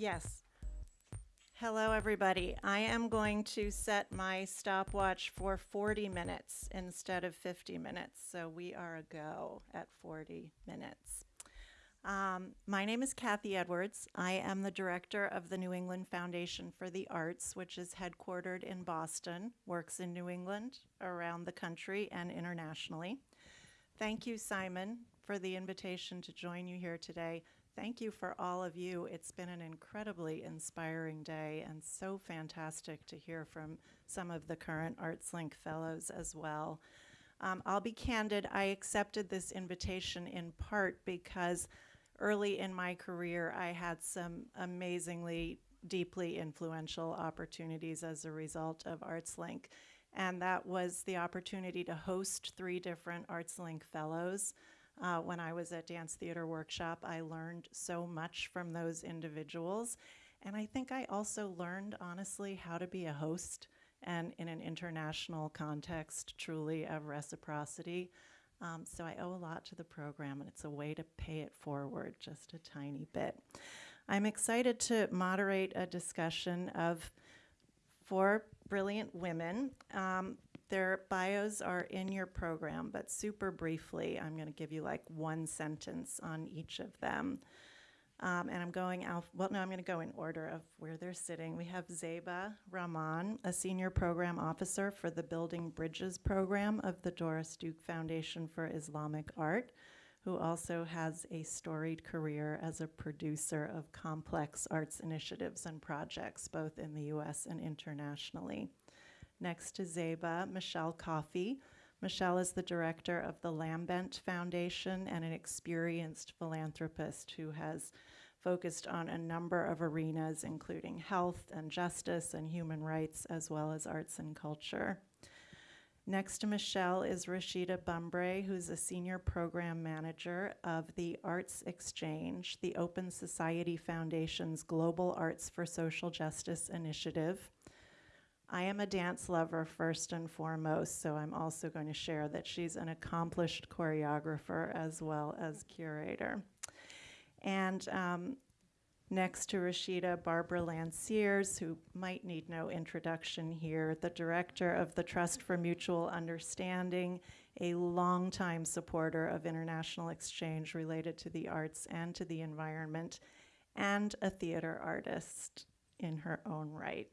Yes. Hello, everybody. I am going to set my stopwatch for 40 minutes instead of 50 minutes. So we are a go at 40 minutes. Um, my name is Cathy Edwards. I am the director of the New England Foundation for the Arts, which is headquartered in Boston, works in New England, around the country, and internationally. Thank you, Simon, for the invitation to join you here today. Thank you for all of you. It's been an incredibly inspiring day and so fantastic to hear from some of the current ArtsLink fellows as well. Um, I'll be candid, I accepted this invitation in part because early in my career I had some amazingly deeply influential opportunities as a result of ArtsLink. And that was the opportunity to host three different ArtsLink fellows uh, when I was at Dance Theater Workshop, I learned so much from those individuals. And I think I also learned, honestly, how to be a host and in an international context, truly of reciprocity. Um, so I owe a lot to the program, and it's a way to pay it forward just a tiny bit. I'm excited to moderate a discussion of four brilliant women. Um, their bios are in your program, but super briefly, I'm going to give you like one sentence on each of them. Um, and I'm going out, well, no, I'm going to go in order of where they're sitting. We have Zeba Rahman, a senior program officer for the Building Bridges program of the Doris Duke Foundation for Islamic Art, who also has a storied career as a producer of complex arts initiatives and projects, both in the US and internationally. Next to Zeba, Michelle Coffey. Michelle is the director of the Lambent Foundation and an experienced philanthropist who has focused on a number of arenas, including health and justice and human rights, as well as arts and culture. Next to Michelle is Rashida Bumbray, who's a senior program manager of the Arts Exchange, the Open Society Foundation's Global Arts for Social Justice initiative. I am a dance lover first and foremost, so I'm also going to share that she's an accomplished choreographer as well as curator. And um, next to Rashida, Barbara Lanciers, who might need no introduction here, the director of the Trust for Mutual Understanding, a longtime supporter of international exchange related to the arts and to the environment, and a theater artist in her own right.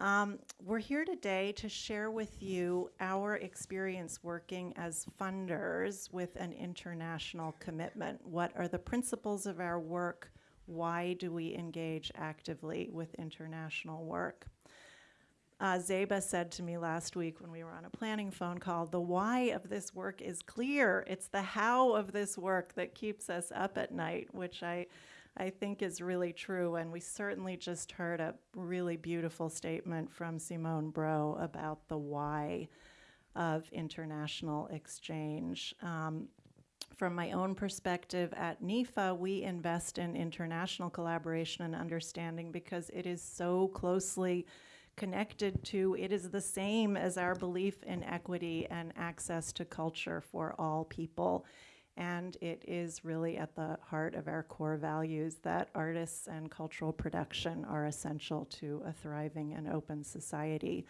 Um, we're here today to share with you our experience working as funders with an international commitment. What are the principles of our work? Why do we engage actively with international work? Uh, Zeba said to me last week when we were on a planning phone call, the why of this work is clear. It's the how of this work that keeps us up at night, which I I think is really true. And we certainly just heard a really beautiful statement from Simone Bro about the why of international exchange. Um, from my own perspective at NEFA, we invest in international collaboration and understanding because it is so closely connected to, it is the same as our belief in equity and access to culture for all people and it is really at the heart of our core values that artists and cultural production are essential to a thriving and open society.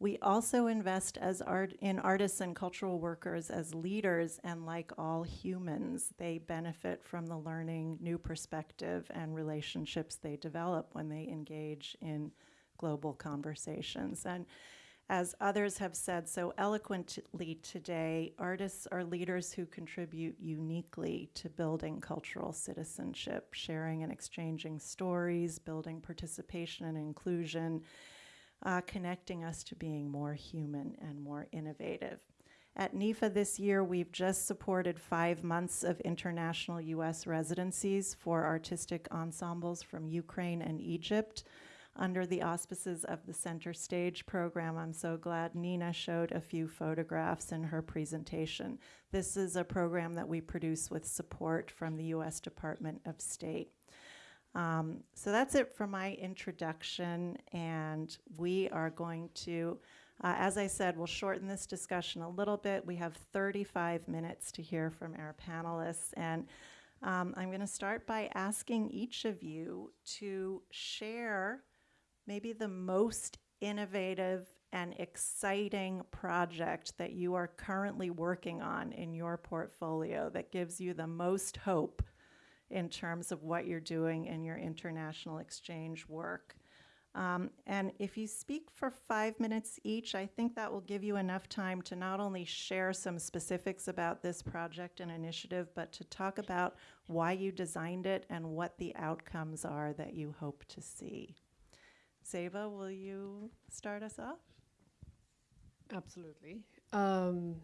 We also invest as art in artists and cultural workers as leaders, and like all humans, they benefit from the learning, new perspective, and relationships they develop when they engage in global conversations. And as others have said so eloquently today, artists are leaders who contribute uniquely to building cultural citizenship, sharing and exchanging stories, building participation and inclusion, uh, connecting us to being more human and more innovative. At NEFA this year, we've just supported five months of international US residencies for artistic ensembles from Ukraine and Egypt under the auspices of the Center Stage program. I'm so glad Nina showed a few photographs in her presentation. This is a program that we produce with support from the U.S. Department of State. Um, so that's it for my introduction, and we are going to, uh, as I said, we'll shorten this discussion a little bit. We have 35 minutes to hear from our panelists, and Um, I'm going to start by asking each of you to share maybe the most innovative and exciting project that you are currently working on in your portfolio that gives you the most hope in terms of what you're doing in your international exchange work. Um, and if you speak for five minutes each, I think that will give you enough time to not only share some specifics about this project and initiative, but to talk about why you designed it and what the outcomes are that you hope to see. Zeba, will you start us off? Absolutely. Um,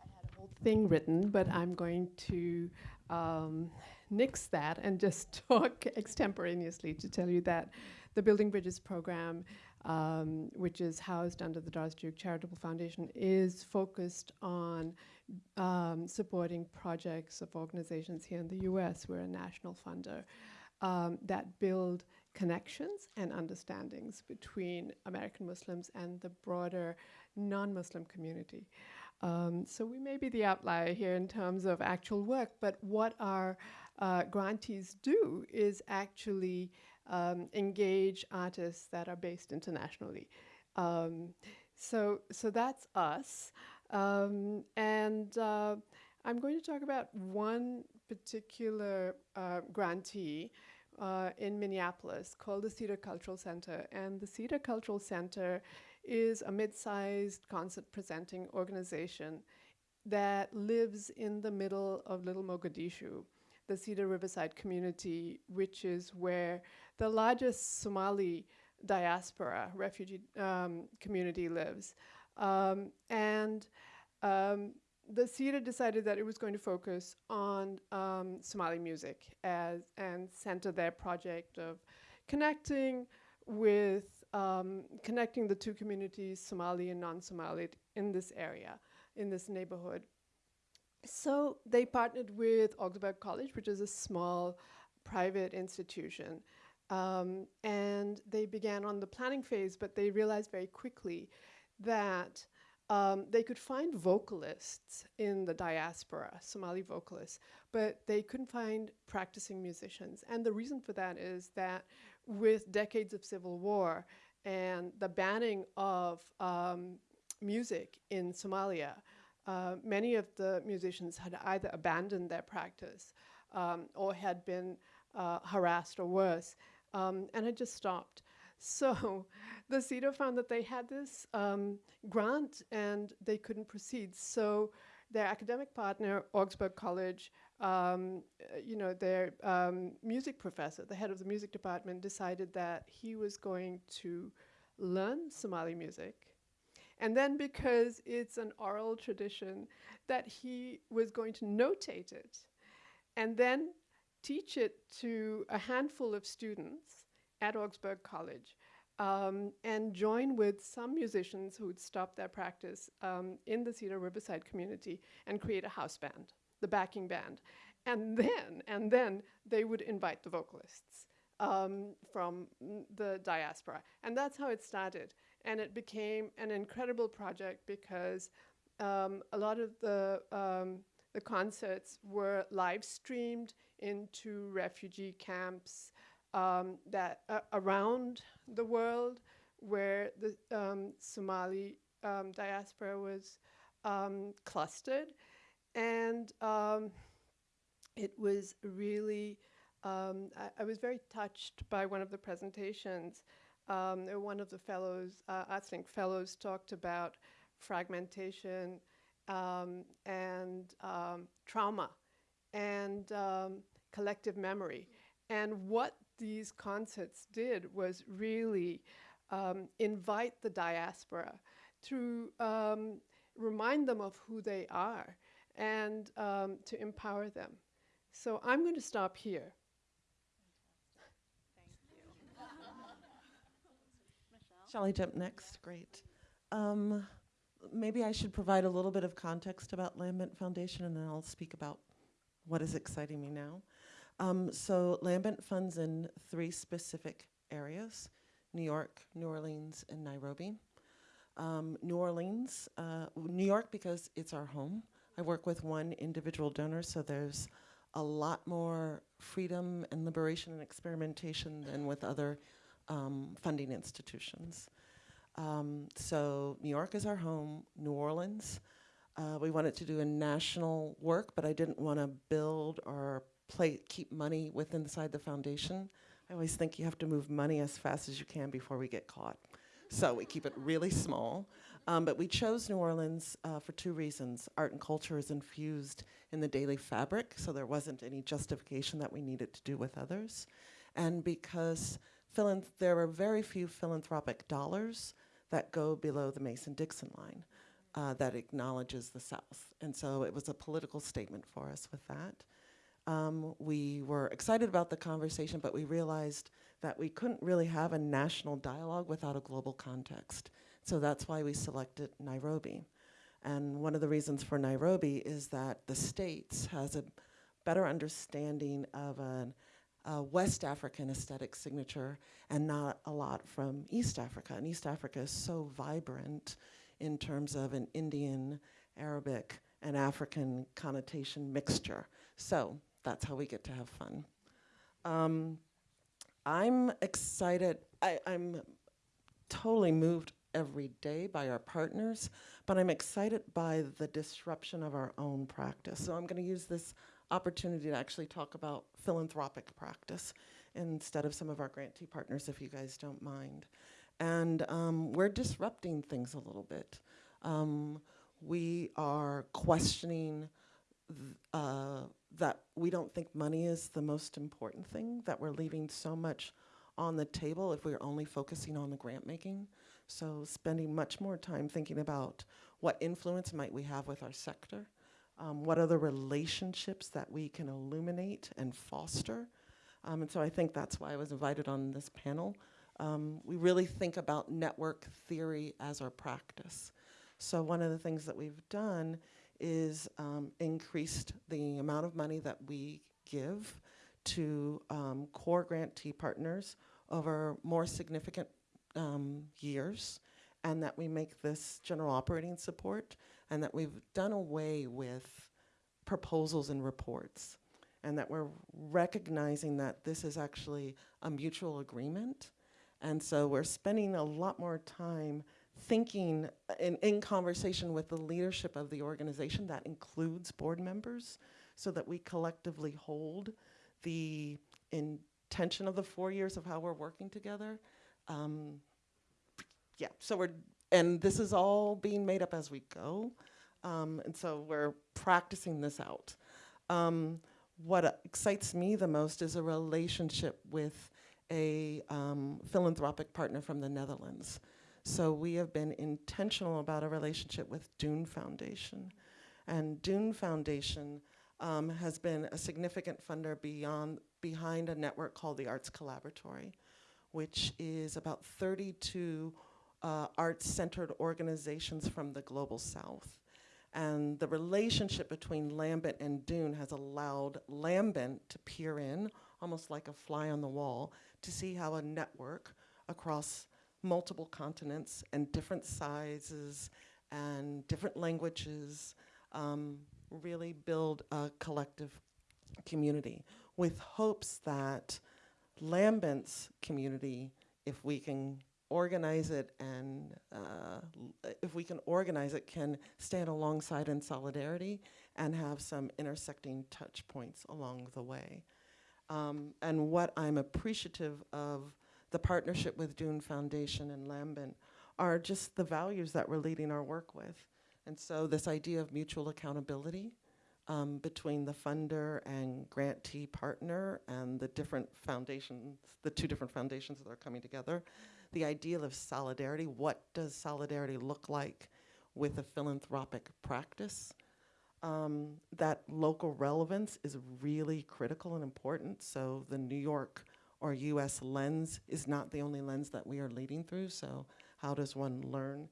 I had a whole thing written, but I'm going to um, nix that and just talk extemporaneously to tell you that the Building Bridges program, um, which is housed under the Doris Duke Charitable Foundation, is focused on um, supporting projects of organizations here in the US. We're a national funder um, that build connections and understandings between American Muslims and the broader non-Muslim community. Um, so we may be the outlier here in terms of actual work, but what our uh, grantees do is actually um, engage artists that are based internationally. Um, so, so that's us. Um, and uh, I'm going to talk about one particular uh, grantee uh, in Minneapolis called the Cedar Cultural Center. And the Cedar Cultural Center is a mid-sized concert presenting organization that lives in the middle of Little Mogadishu, the Cedar Riverside community, which is where the largest Somali diaspora refugee um, community lives. Um, and um, the Cedar decided that it was going to focus on um, Somali music as and center their project of connecting with um, connecting the two communities, Somali and non-Somali, in this area, in this neighborhood. So they partnered with Augsburg College, which is a small private institution. Um, and they began on the planning phase, but they realized very quickly that um, they could find vocalists in the diaspora, Somali vocalists, but they couldn't find practicing musicians. And the reason for that is that with decades of civil war and the banning of um, music in Somalia, uh, many of the musicians had either abandoned their practice um, or had been uh, harassed or worse um, and had just stopped. So the CEDAR found that they had this um, grant and they couldn't proceed. So their academic partner, Augsburg College, um, you know, their um, music professor, the head of the music department, decided that he was going to learn Somali music. And then because it's an oral tradition, that he was going to notate it and then teach it to a handful of students at Augsburg College um, and join with some musicians who'd stopped their practice um, in the Cedar Riverside community and create a house band, the backing band. And then, and then they would invite the vocalists um, from the diaspora. And that's how it started. And it became an incredible project because um, a lot of the, um, the concerts were live streamed into refugee camps um, that uh, around the world where the um, Somali um, diaspora was um, clustered. And um, it was really, um, I, I, was very touched by one of the presentations. one of the fellows, uh, think fellows talked about fragmentation and trauma and collective memory and what these concerts did was really um, invite the diaspora to um, remind them of who they are and um, to empower them. So I'm going to stop here. Shall I jump next? Great. Um, maybe I should provide a little bit of context about Lambent Foundation and then I'll speak about what is exciting me now. Um, so Lambent funds in three specific areas, New York, New Orleans, and Nairobi. Um, New Orleans, uh, New York because it's our home. I work with one individual donor, so there's a lot more freedom and liberation and experimentation than with other um, funding institutions. Um, so New York is our home, New Orleans. Uh, we wanted to do a national work, but I didn't want to build or play, keep money within inside the foundation. I always think you have to move money as fast as you can before we get caught. So we keep it really small. Um, but we chose New Orleans uh, for two reasons. Art and culture is infused in the daily fabric, so there wasn't any justification that we needed to do with others. And because there are very few philanthropic dollars that go below the Mason Dixon line uh, that acknowledges the South. And so it was a political statement for us with that. Um, we were excited about the conversation, but we realized that we couldn't really have a national dialogue without a global context. So that's why we selected Nairobi. And one of the reasons for Nairobi is that the States has a better understanding of an, a West African aesthetic signature and not a lot from East Africa. And East Africa is so vibrant in terms of an Indian, Arabic, and African connotation mixture. So that's how we get to have fun. Um, I'm excited. I, I'm totally moved every day by our partners, but I'm excited by the disruption of our own practice. So I'm going to use this opportunity to actually talk about philanthropic practice instead of some of our grantee partners, if you guys don't mind. And um, we're disrupting things a little bit. Um, we are questioning th- uh, that we don't think money is the most important thing, that we're leaving so much on the table if we're only focusing on the grant making. So spending much more time thinking about what influence might we have with our sector, um, what are the relationships that we can illuminate and foster. Um, and so I think that's why I was invited on this panel. Um, we really think about network theory as our practice. So one of the things that we've done is um, increased the amount of money that we give to um, core grantee partners over more significant um, years, and that we make this general operating support, and that we've done away with proposals and reports, and that we're recognizing that this is actually a mutual agreement. And so we're spending a lot more time thinking uh, in, conversation with the leadership of the organization that includes board members so that we collectively hold the intention of the four years of how we're working together. Um, yeah, so we're, and this is all being made up as we go. Um, and so we're practicing this out. Um, what excites me the most is a relationship with a um, philanthropic partner from the Netherlands. So we have been intentional about a relationship with DOEN Foundation. And DOEN Foundation um, has been a significant funder beyond, behind a network called the Arts Collaboratory, which is about 32 uh, arts-centered organizations from the global south. And the relationship between Lambent and DOEN has allowed Lambent to peer in, almost like a fly on the wall, to see how a network across multiple continents and different sizes and different languages um, really build a collective community with hopes that Lambent's community, if we can organize it and uh, if we can organize it, can stand alongside in solidarity and have some intersecting touch points along the way. Um, and what I'm appreciative of the partnership with DOEN Foundation and Lambent are just the values that we're leading our work with. And so this idea of mutual accountability um, between the funder and grantee partner and the different foundations, the two different foundations that are coming together, the ideal of solidarity, what does solidarity look like with a philanthropic practice? Um, that local relevance is really critical and important. So the New York or US lens is not the only lens that we are leading through. So how does one learn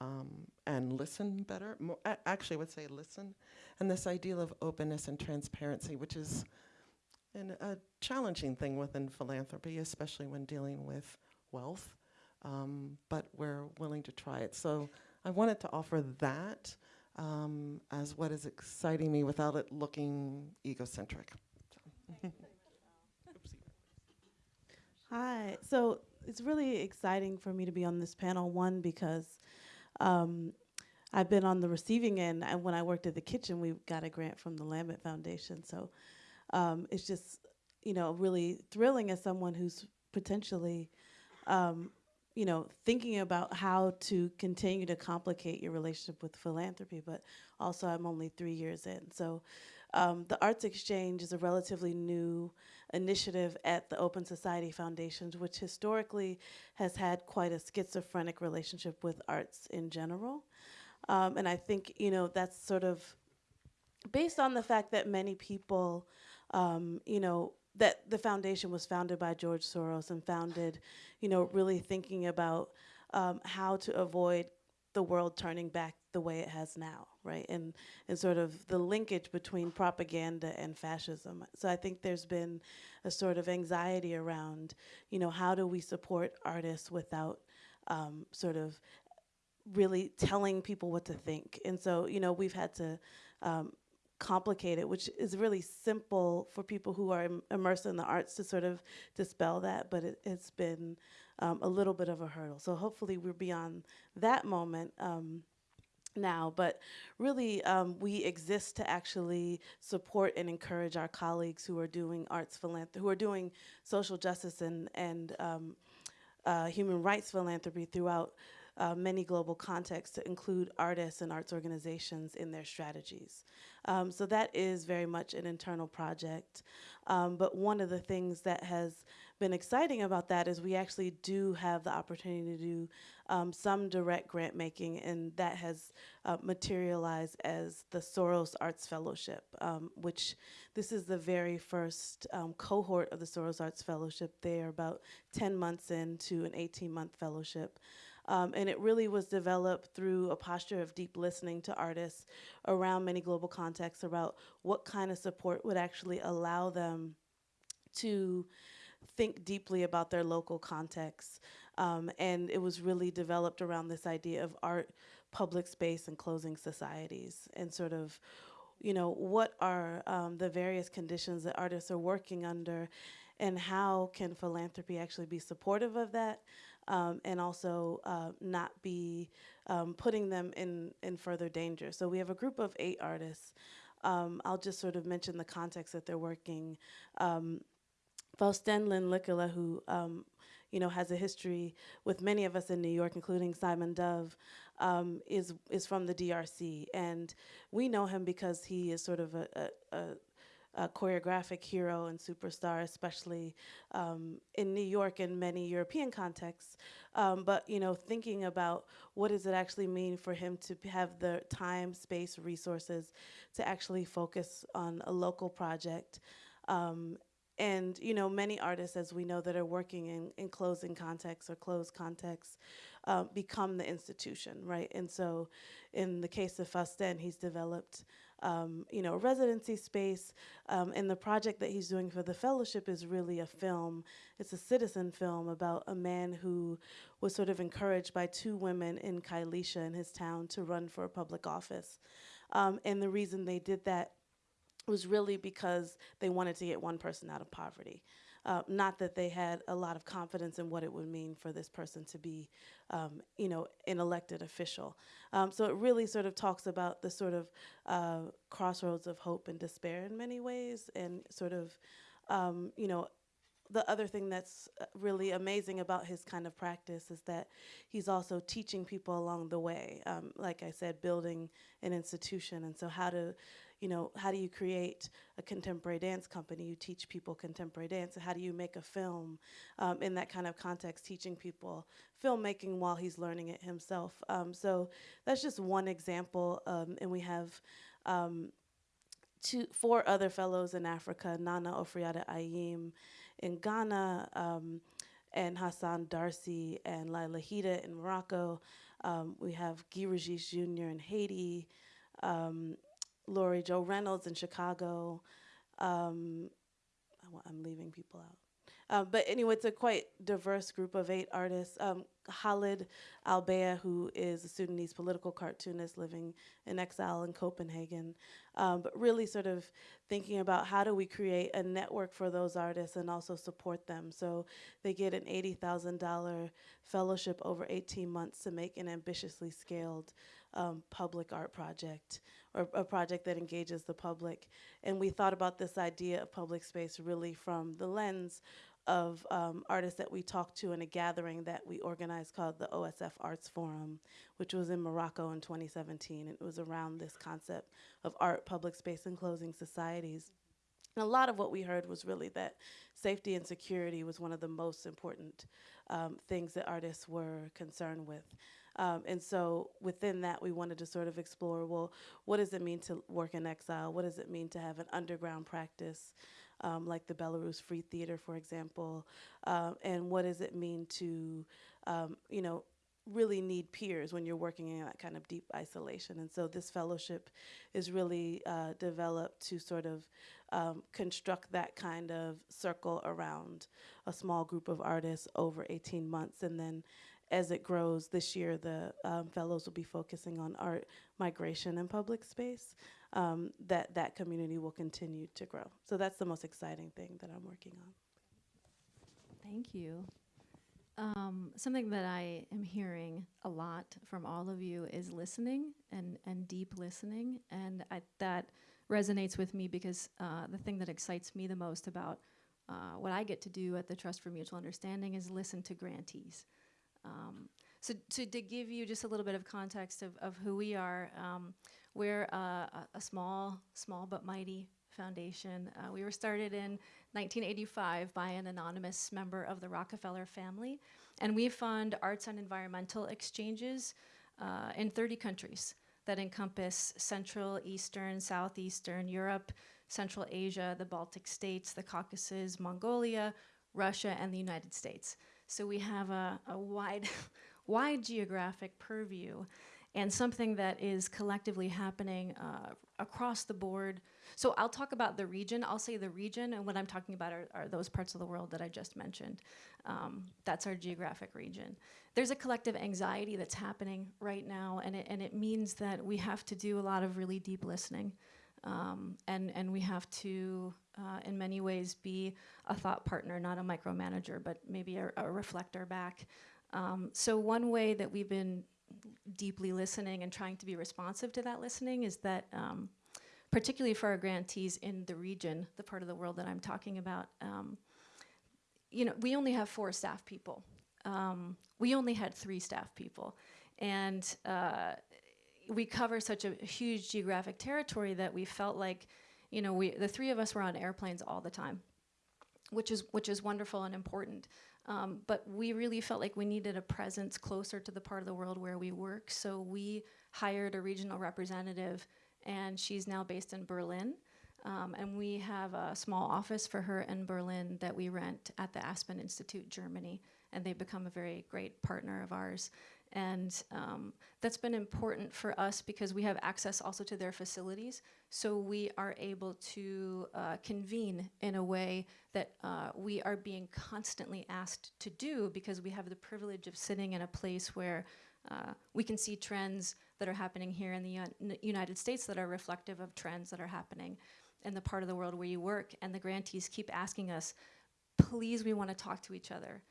um, and listen better? Mo- actually, I would say listen. And this ideal of openness and transparency, which is an, a challenging thing within philanthropy, especially when dealing with wealth. Um, but we're willing to try it. So I wanted to offer that. um, as what is exciting me without it looking egocentric. Hi. So it's really exciting for me to be on this panel. One, because um, I've been on the receiving end. And when I worked at the kitchen, we got a grant from the Lambent Foundation. So um, it's just, you know, really thrilling as someone who's potentially, um, you know, thinking about how to continue to complicate your relationship with philanthropy. But also, I'm only three years in. So um, the Arts Exchange is a relatively new initiative at the Open Society Foundations, which historically has had quite a schizophrenic relationship with arts in general. Um, and I think, you know, that's sort of based on the fact that many people, um, you know, that the foundation was founded by George Soros and founded, you know, really thinking about um, how to avoid the world turning back the way it has now, right? And and sort of the linkage between propaganda and fascism. So I think there's been a sort of anxiety around, you know, how do we support artists without um, sort of really telling people what to think? And so, you know, we've had to um, complicate it, which is really simple for people who are Im- immersed in the arts to sort of dispel that, but it, it's been um, a little bit of a hurdle. So hopefully we're beyond that moment. Um, now, but really, um, we exist to actually support and encourage our colleagues who are doing arts philanthropy, who are doing social justice and and um, uh, human rights philanthropy throughout uh, many global contexts to include artists and arts organizations in their strategies. Um, so that is very much an internal project. Um, but one of the things that has been exciting about that is we actually do have the opportunity to do um, some direct grant making, and that has uh, materialized as the Soros Arts Fellowship, um, which this is the very first um, cohort of the Soros Arts Fellowship. They are about 10 months into an 18 month fellowship. Um, and it really was developed through a posture of deep listening to artists around many global contexts about what kind of support would actually allow them to think deeply about their local context. Um, and it was really developed around this idea of art, public space, and closing societies, and sort of, you know, what are um, the various conditions that artists are working under, and how can philanthropy actually be supportive of that, um, and also uh, not be um, putting them in, in further danger. So we have a group of eight artists. Um, I'll just sort of mention the context that they're working. Um, Faustin Linyekula, who um, you know has a history with many of us in New York, including Simon Dove, um, is is from the DRC, and we know him because he is sort of a, a, a a choreographic hero and superstar, especially um, in New York and many European contexts. Um, but you know, thinking about what does it actually mean for him to have the time, space, resources to actually focus on a local project. Um, and you know, many artists, as we know, that are working in, in closing contexts or closed contexts, uh, become the institution, right? And so, in the case of Faustin, he's developed um, you know, residency space. Um, and the project that he's doing for the fellowship is really a film. It's a citizen film about a man who was sort of encouraged by two women in Kailisha in his town to run for a public office. Um, and the reason they did that was really because they wanted to get one person out of poverty. Uh, not that they had a lot of confidence in what it would mean for this person to be, um, you know, an elected official. Um, so it really sort of talks about the sort of uh, crossroads of hope and despair in many ways, and sort of, um, you know, the other thing that's uh, really amazing about his kind of practice is that he's also teaching people along the way. Um, like I said, building an institution, and so how to you know, how do you create a contemporary dance company? You teach people contemporary dance. And How do you make a film um, in that kind of context, teaching people filmmaking while he's learning it himself? Um, so that's just one example. Um, and we have um, two, four other fellows in Africa Nana Oforiatta Ayim in Ghana, um, and Hassan Darsi and Laila Hida in Morocco. Um, we have Guy Regis Jr. in Haiti. Um, Laurie Jo Reynolds in Chicago. Um, I'm leaving people out. Um, but anyway, it's a quite diverse group of eight artists. Um, Khalid Albaih, who is a Sudanese political cartoonist living in exile in Copenhagen, um, but really sort of thinking about how do we create a network for those artists and also support them. So they get an $80,000 fellowship over 18 months to make an ambitiously scaled um, public art project or a project that engages the public. And we thought about this idea of public space really from the lens of um, artists that we talked to in a gathering that we organized called the OSF Arts Forum, which was in Morocco in 2017. And It was around this concept of art, public space, and closing societies. And a lot of what we heard was really that safety and security was one of the most important um, things that artists were concerned with. Um, and so within that, we wanted to sort of explore, well, what does it mean to work in exile? What does it mean to have an underground practice? Um, like the Belarus Free Theater, for example, um, and what does it mean to, um, you know, really need peers when you're working in that kind of deep isolation. And so this fellowship is really uh, developed to sort of um, construct that kind of circle around a small group of artists over 18 months. And then as it grows this year, the um, fellows will be focusing on art, migration, and public space. Um, that that community will continue to grow. So that's the most exciting thing that I'm working on. Thank you. Um, something that I am hearing a lot from all of you is listening and, and deep listening. And I, that resonates with me because uh, the thing that excites me the most about uh, what I get to do at the Trust for Mutual Understanding is listen to grantees. Um, so to, give you just a little bit of context of, of who we are, um, we're a, a small, small but mighty foundation. Uh, we were started in 1985 by an anonymous member of the Rockefeller family, and we fund arts and environmental exchanges uh, in 30 countries that encompass Central, Eastern, Southeastern Europe, Central Asia, the Baltic states, the Caucasus, Mongolia, Russia, and the United States. So we have a, a wide, wide geographic purview and something that is collectively happening uh, across the board. So I'll talk about the region. I'll say the region, and what I'm talking about are, are those parts of the world that I just mentioned. Um, that's our geographic region. There's a collective anxiety that's happening right now, and it, and it means that we have to do a lot of really deep listening. Um, and, and we have to, uh, in many ways, be a thought partner, not a micromanager, but maybe a, a reflector back. Um, so one way that we've been deeply listening and trying to be responsive to that listening is that, um, particularly for our grantees in the region, the part of the world that I'm talking about, um, you know, we only have four staff people. Um, we only had three staff people. And uh, we cover such a huge geographic territory that we felt like, you know, we, the three of us were on airplanes all the time, which is, which is wonderful and important. Um, but we really felt like we needed a presence closer to the part of the world where we work. So we hired a regional representative, and she's now based in Berlin. Um, and we have a small office for her in Berlin that we rent at the Aspen Institute, Germany. And they've become a very great partner of ours. And um, that's been important for us because we have access also to their facilities. So we are able to uh, convene in a way that uh, we are being constantly asked to do because we have the privilege of sitting in a place where uh, we can see trends that are happening here in the United States that are reflective of trends that are happening in the part of the world where you work. And the grantees keep asking us, please, we want to talk to each other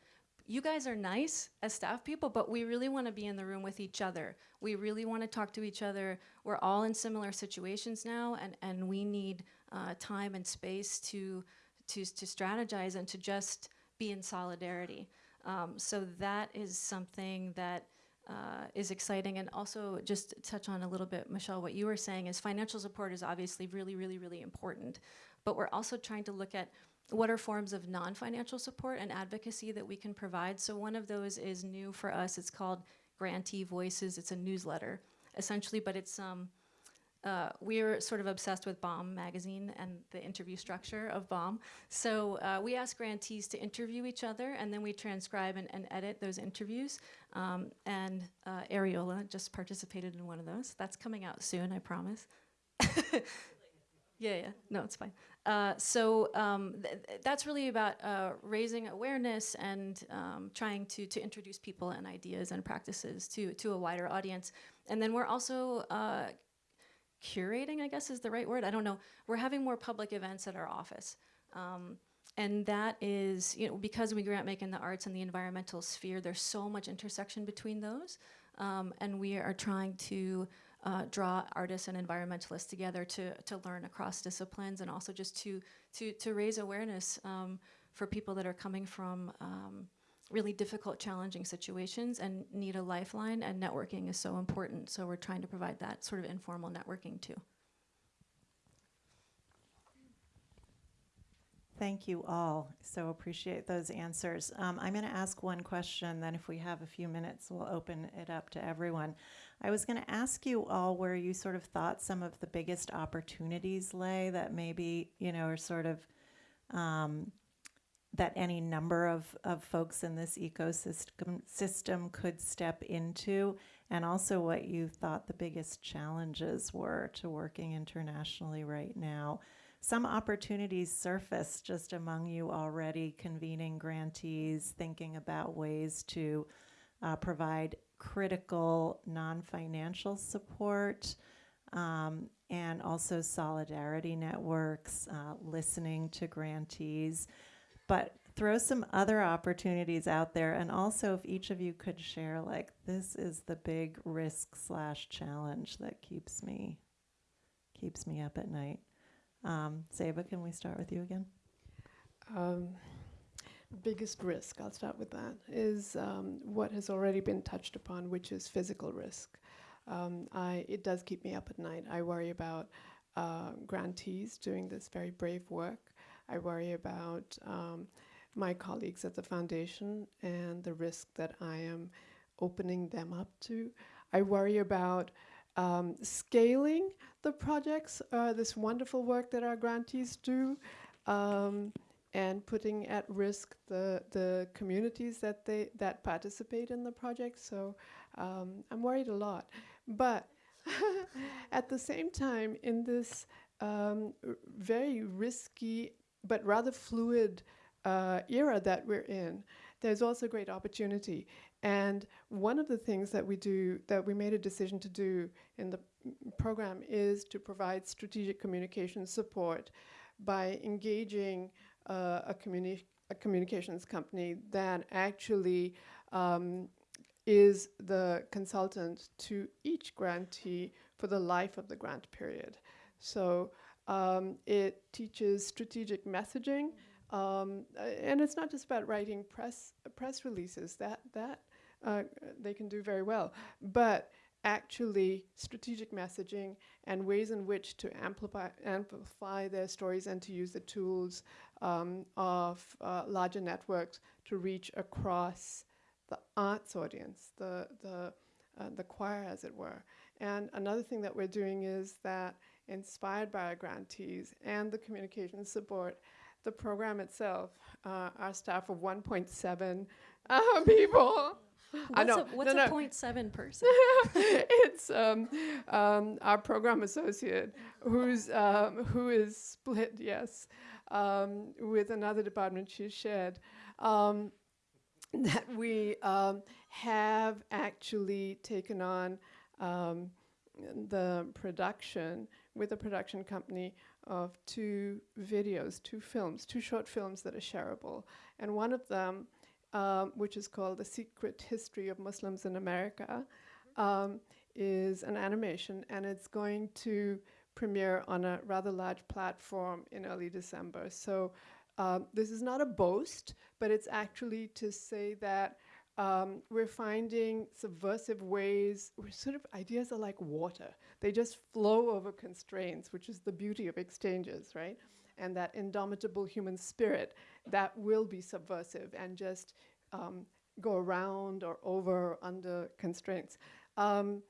you guys are nice as staff people, but we really want to be in the room with each other. We really want to talk to each other. We're all in similar situations now, and, and we need uh, time and space to, to, to strategize and to just be in solidarity. Um, so that is something that uh, is exciting. And also, just to touch on a little bit, Michelle, what you were saying is financial support is obviously really, really, really important. But we're also trying to look at what are forms of non-financial support and advocacy that we can provide. So one of those is new for us. It's called Grantee Voices. It's a newsletter, essentially, but it's um, uh, we're sort of obsessed with BOMB magazine and the interview structure of BOMB. So uh, we ask grantees to interview each other, and then we transcribe and, and edit those interviews. Um, and uh, Ariola just participated in one of those. That's coming out soon, I promise. yeah, yeah, no, it's fine. uh, so um, th- th- that's really about uh, raising awareness and um, trying to, to introduce people and ideas and practices to, to a wider audience. And then we're also uh, curating, I guess is the right word. I don't know. We're having more public events at our office. Um, and that is, you know, because we grant make in the arts and the environmental sphere, there's so much intersection between those. Um, and we are trying to uh, draw artists and environmentalists together to, to learn across disciplines and also just to, to, to raise awareness um, for people that are coming from um, really difficult, challenging situations and need a lifeline. And networking is so important. So we're trying to provide that sort of informal networking too. Thank you all. So appreciate those answers. Um, I'm going to ask one question, then if we have a few minutes, we'll open it up to everyone. I was going to ask you all where you sort of thought some of the biggest opportunities lay that maybe, you know, are sort of um, that any number of, of folks in this ecosystem system could step into, and also what you thought the biggest challenges were to working internationally right now. Some opportunities surface just among you already, convening grantees, thinking about ways to uh, provide critical non financial support. Um, and also solidarity networks, uh, listening to grantees, but throw some other opportunities out there. And also, if each of you could share, like, this is the big risk slash challenge that keeps me keeps me up at night. Um, Zeba, can we start with you again? Um, biggest risk, I'll start with that, is um, what has already been touched upon, which is physical risk. Um, I, it does keep me up at night. I worry about uh, grantees doing this very brave work. I worry about um, my colleagues at the foundation and the risk that I am opening them up to. I worry about um, scaling the projects, uh, this wonderful work that our grantees do, um, and putting at risk the the communities that they that participate in the project. So um, I'm worried a lot, but at the same time, in this um, very risky but rather fluid uh, era that we're in, there's also great opportunity. And one of the things that we do, that we made a decision to do in the program, is to provide strategic communication support by engaging uh, a, communi- a communications company that actually um, is the consultant to each grantee for the life of the grant period. So um, it teaches strategic messaging. Um, and it's not just about writing press press releases. That that uh, they can do very well. But actually, strategic messaging and ways in which to amplify, amplify their stories and to use the tools um, of uh, larger networks to reach across the arts audience, the, the, uh, the choir, as it were. And another thing that we're doing is that, inspired by our grantees and the communication support, the program itself, uh, our staff of 1.7 uh, people I What's know. a, what's no, a no. 0.7 person? it's um, um, our program associate who's um, who is split, yes, um, with another department she's shared. Um, that we um, have actually taken on um, the production with a production company of two videos, two films, two short films that are shareable, and one of them um, which is called The Secret History of Muslims in America, um, is an animation, and it's going to premiere on a rather large platform in early December. So um, this is not a boast, but it's actually to say that um, we're finding subversive ways, where sort of ideas are like water. They just flow over constraints, which is the beauty of exchanges, right? and that indomitable human spirit that will be subversive and just um, go around or over or under constraints. Um,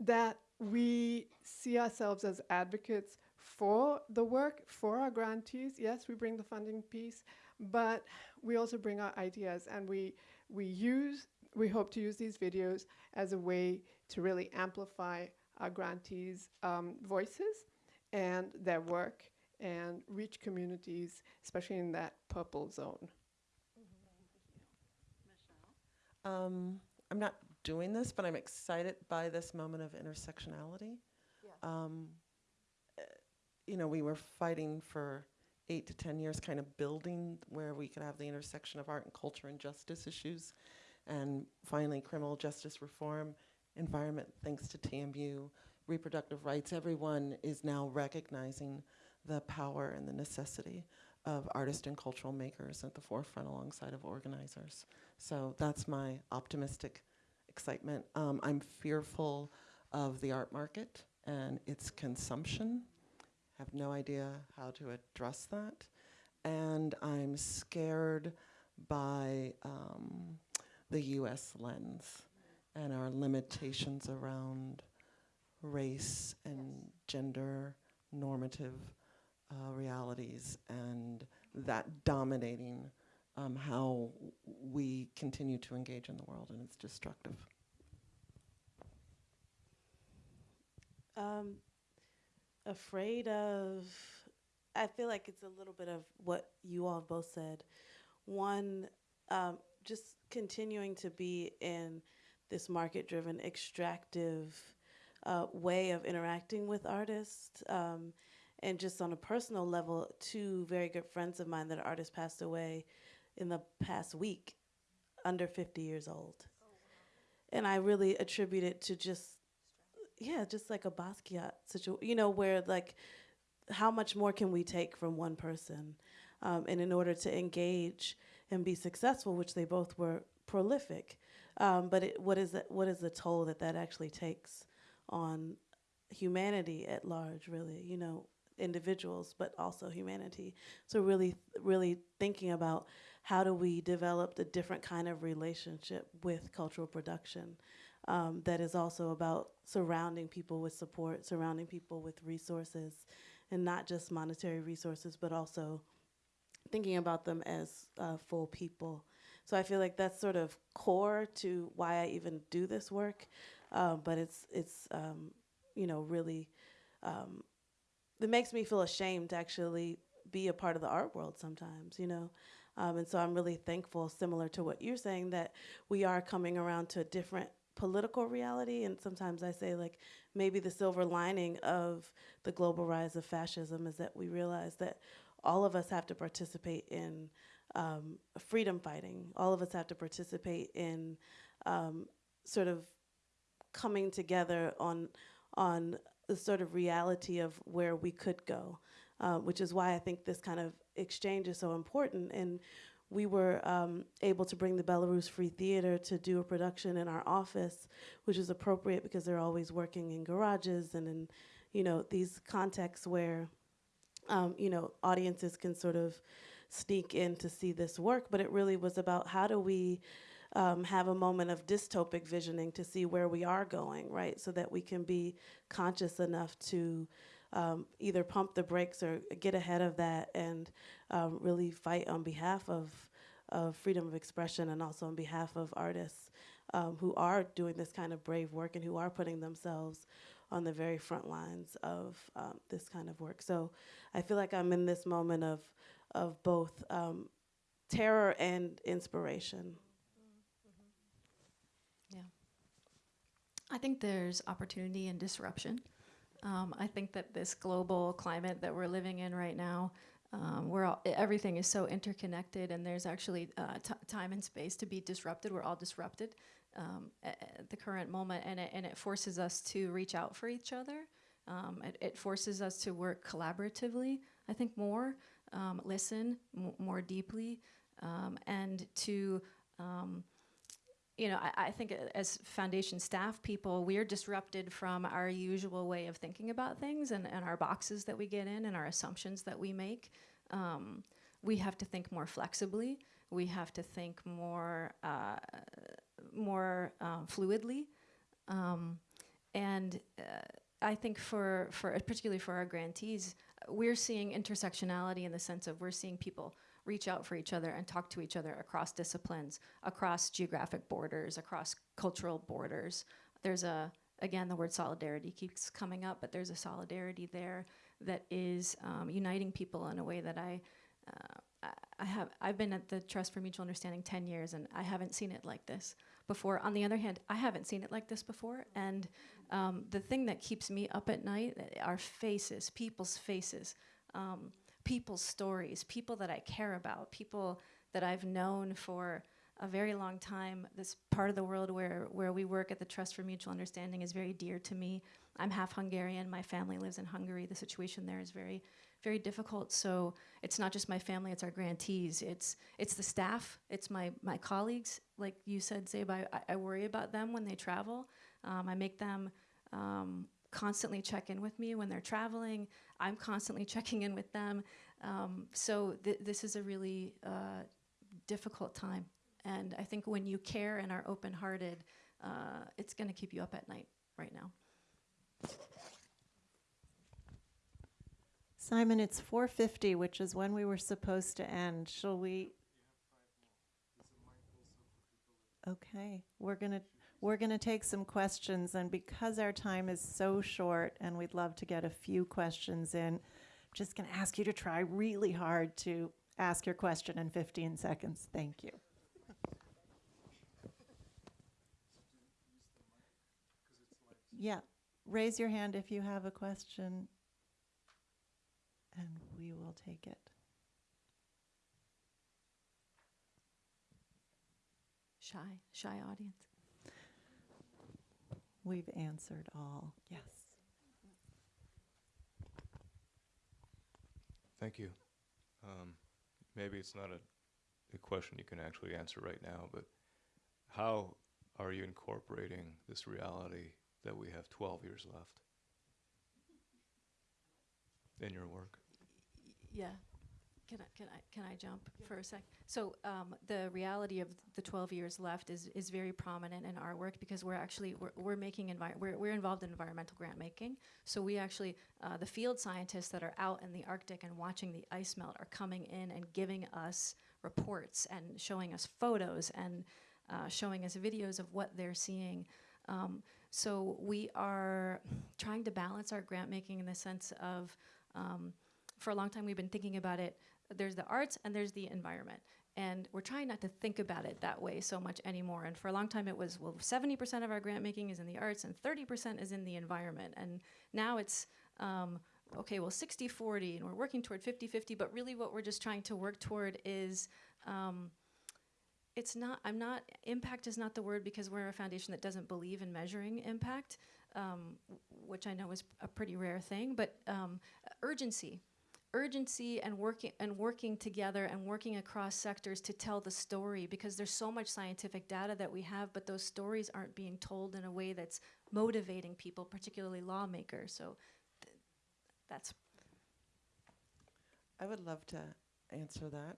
that we see ourselves as advocates for the work, for our grantees. Yes, we bring the funding piece, but we also bring our ideas and we, we use, we hope to use these videos as a way to really amplify our grantees' um, voices and their work and reach communities, especially in that purple zone. Um, I'm not doing this, but I'm excited by this moment of intersectionality. Um, eh, you know, we were fighting for eight to 10 years, kind of building where we could have the intersection of art and culture and justice issues. And finally, criminal justice reform, environment, thanks to TMU, reproductive rights, everyone is now recognizing the power and the necessity of artists and cultural makers at the forefront alongside of organizers. So that's my optimistic excitement. Um, I'm fearful of the art market and its consumption. Have no idea how to address that. And I'm scared by um, the US lens and our limitations around race and gender normative uh, realities and that dominating um, how we continue to engage in the world, and it's destructive. Um, afraid of. I feel like it's a little bit of what you all both said. One, um, just continuing to be in this market driven, extractive uh, way of interacting with artists. Um, and just on a personal level, two very good friends of mine that are artists passed away in the past week, under 50 years old. And I really attribute it to just yeah, just like a Basquiat situation, you know, where like, how much more can we take from one person? Um, and in order to engage and be successful, which they both were prolific, um, but it, what is that? What is the toll that that actually takes on humanity at large? Really, you know, individuals, but also humanity. So really, really thinking about how do we develop a different kind of relationship with cultural production um, that is also about surrounding people with support, surrounding people with resources, and not just monetary resources, but also thinking about them as uh, full people. So I feel like that's sort of core to why I even do this work, um, but it's it's um, you know really um, it makes me feel ashamed to actually be a part of the art world sometimes, you know. Um, and so I'm really thankful, similar to what you're saying, that we are coming around to a different political reality. And sometimes I say, like, maybe the silver lining of the global rise of fascism is that we realize that all of us have to participate in um, freedom fighting. All of us have to participate in um, sort of coming together on on the sort of reality of where we could go, uh, which is why I think this kind of exchange is so important. And we were um, able to bring the Belarus Free Theater to do a production in our office, which is appropriate because they're always working in garages and in, you know, these contexts where, um, you know, audiences can sort of sneak in to see this work. But it really was about how do we um, have a moment of dystopic visioning to see where we are going, right? So that we can be conscious enough to um, either pump the brakes or get ahead of that and um, really fight on behalf of, of freedom of expression and also on behalf of artists um, who are doing this kind of brave work and who are putting themselves on the very front lines of um, this kind of work. So I feel like I'm in this moment of, of both um, terror and inspiration. I think there's opportunity and disruption. Um, I think that this global climate that we're living in right now, um, where everything is so interconnected, and there's actually uh, time and space to be disrupted. We're all disrupted um, at, at the current moment, and it, and it forces us to reach out for each other. Um, it, it forces us to work collaboratively. I think more, um, listen more deeply, um, and to you know, I, I think uh, as foundation staff people, we're disrupted from our usual way of thinking about things and, and our boxes that we get in and our assumptions that we make. Um, we have to think more flexibly. We have to think more, uh, more uh, fluidly. Um, and uh, I think for, for particularly for our grantees, we're seeing intersectionality in the sense of we're seeing people reach out for each other and talk to each other across disciplines, across geographic borders, across cultural borders. There's a, again, the word solidarity keeps coming up, but there's a solidarity there. that is um, uniting people in a way that I, uh, I, have. I've been at the Trust for Mutual Understanding 10 years, and I haven't seen it like this before. On the other hand, I haven't seen it like this before, and um, the thing that keeps me up at night are faces, people's faces, um, people's stories, people that I care about, people that I've known for a very long time. This part of the world where, where we work at the Trust for Mutual Understanding is very dear to me. I'm half Hungarian. My family lives in Hungary. The situation there is very, very difficult. So it's not just my family; it's our grantees. It's it's the staff. It's my my colleagues. Like you said, Zeba, I, I worry about them when they travel. Um, I make them um, constantly check in with me when they're traveling. I'm constantly checking in with them. Um, so th- this is a really uh, difficult time. And I think when you care and are open hearted, uh, it's going to keep you up at night right now. Simon, it's 4:50, which is when we were supposed to end. Shall we? Okay, we're gonna we're gonna take some questions, and because our time is so short, and we'd love to get a few questions in, I'm just gonna ask you to try really hard to ask your question in 15 seconds. Thank you. Yeah, raise your hand if you have a question and we will take it. Shy, shy audience. We've answered all. Yes. Thank you. Um, maybe it's not a, a question you can actually answer right now, but how are you incorporating this reality that we have 12 years left in your work? Yeah. Can I, can I, can I jump for a sec? So um, the reality of the 12 years left is, is very prominent in our work because we're actually, we're, we're making, envi- we're, we're involved in environmental grant making. So we actually, uh, the field scientists that are out in the Arctic and watching the ice melt are coming in and giving us reports and showing us photos and uh, showing us videos of what they're seeing. Um, so we are trying to balance our grant making in the sense of, um, for a long time we've been thinking about it there's the arts and there's the environment. And we're trying not to think about it that way so much anymore. And for a long time it was well 70% of our grant making is in the arts and 30% is in the environment. And now it's um, okay well 60 40 and we're working toward 50 50 but really what we're just trying to work toward is um, it's not i'm not impact is not the word because we're a foundation that doesn't believe in measuring impact um, which i know is a pretty rare thing but um, urgency urgency and working and working together and working across sectors to tell the story because there's so much scientific data that we have but those stories aren't being told in a way that's motivating people particularly lawmakers so th- that's I would love to answer that.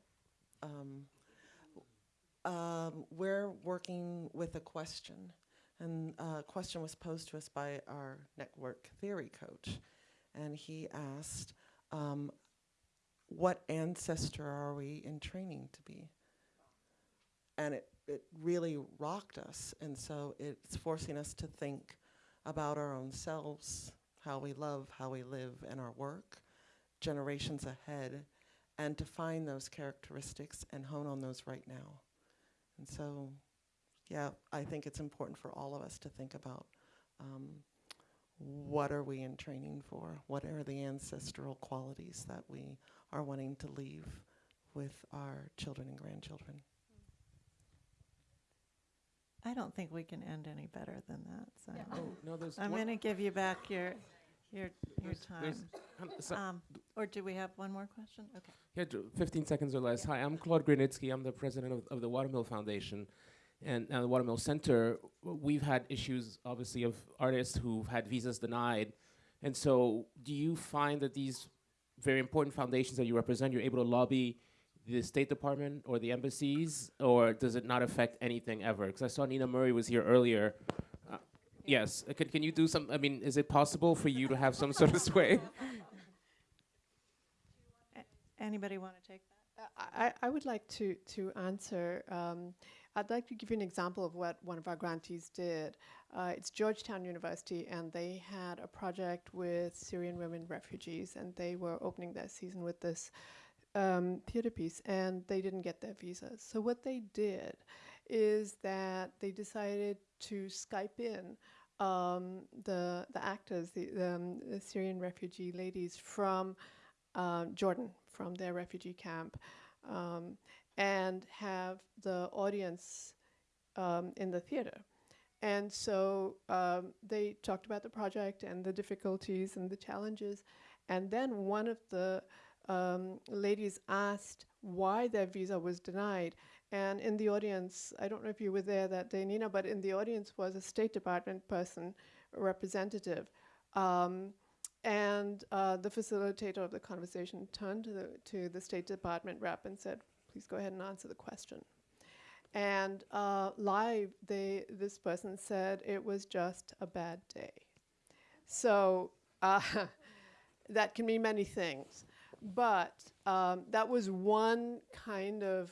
Um, um, we're working with a question, and a question was posed to us by our network theory coach, and he asked, um, "What ancestor are we in training to be?" And it it really rocked us, and so it's forcing us to think about our own selves, how we love, how we live, and our work generations ahead and to find those characteristics and hone on those right now. And so, yeah, I think it's important for all of us to think about um, what are we in training for? What are the ancestral qualities that we are wanting to leave with our children and grandchildren? I don't think we can end any better than that. Simon. Oh, no, there's I'm going to give you back your your your there's- there's- time. um, Um, or do we have one more question? Okay. yeah, 15 seconds or less. Hi, I'm Claude Grunitzky. I'm the president of, of the Watermill Foundation and uh, the Watermill Center. We've had issues, obviously, of artists who've had visas denied. And so, do you find that these very important foundations that you represent, you're able to lobby the State Department or the embassies, or does it not affect anything ever? Because I saw Nina Murray was here earlier. Uh, yes, uh, can, can you do some? I mean, is it possible for you to have some sort of sway? Anybody want to take that? I, I would like to, to answer. Um, I'd like to give you an example of what one of our grantees did. Uh, it's Georgetown University, and they had a project with Syrian women refugees, and they were opening their season with this um, theater piece, and they didn't get their visas. So what they did is that they decided to Skype in um, the the actors, the, the, um, the Syrian refugee ladies from uh, Jordan, from their refugee camp, um, and have the audience um, in the theater. And so um, they talked about the project and the difficulties and the challenges. And then one of the um, ladies asked why their visa was denied. And in the audience, I don't know if you were there that day, Nina, but in the audience was a State Department person, a representative. Um, and uh, the facilitator of the conversation turned to the, to the State Department rep and said, please go ahead and answer the question. And uh, live, they, this person said it was just a bad day. So uh, that can mean many things. But um, that was one kind of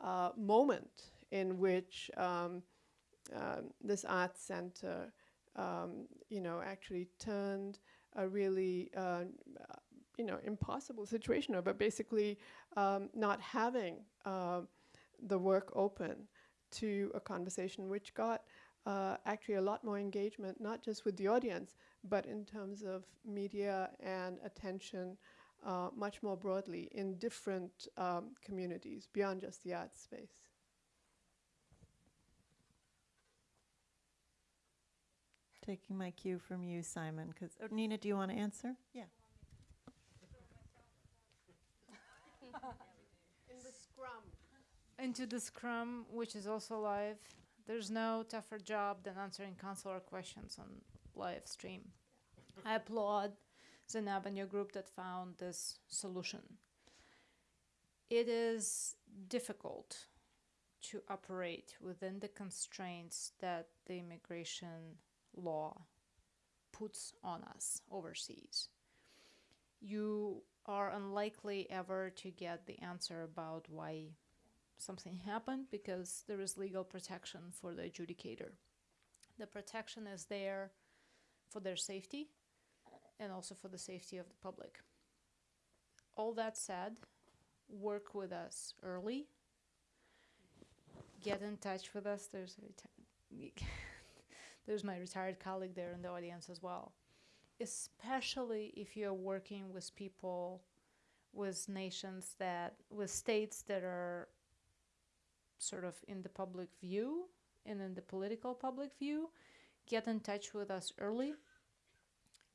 uh, moment in which um, um, this art center, um, you know, actually turned a really, uh, you know, impossible situation over basically um, not having uh, the work open to a conversation, which got uh, actually a lot more engagement, not just with the audience, but in terms of media and attention uh, much more broadly in different um, communities beyond just the art space. Taking my cue from you, Simon, because, oh, Nina, do you want to answer? Yeah. In the scrum. into the Scrum, which is also live. There's no tougher job than answering consular questions on live stream. I applaud Zainab and your group that found this solution. It is difficult to operate within the constraints that the immigration law puts on us overseas. You are unlikely ever to get the answer about why something happened because there is legal protection for the adjudicator. The protection is there for their safety and also for the safety of the public. All that said, work with us early. Get in touch with us. There's a there's my retired colleague there in the audience as well. Especially if you're working with people with nations that with states that are sort of in the public view and in the political public view, get in touch with us early,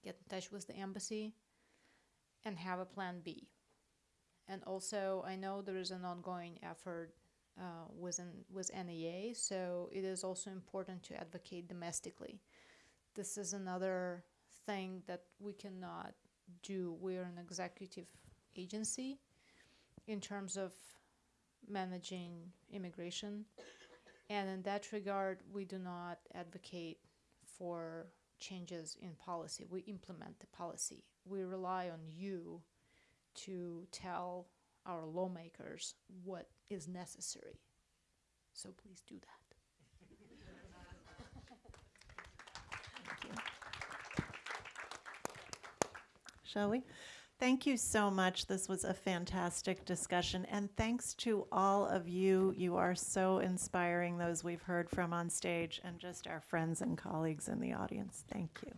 get in touch with the embassy, and have a plan B. And also, I know there is an ongoing effort uh, with NEA, so it is also important to advocate domestically. This is another thing that we cannot do. We are an executive agency in terms of managing immigration. And in that regard, we do not advocate for changes in policy. We implement the policy. We rely on you to tell our lawmakers what is necessary. So please do that. Shall we? Thank you so much. This was a fantastic discussion. And thanks to all of you. You are so inspiring, those we've heard from on stage, and just our friends and colleagues in the audience. Thank you.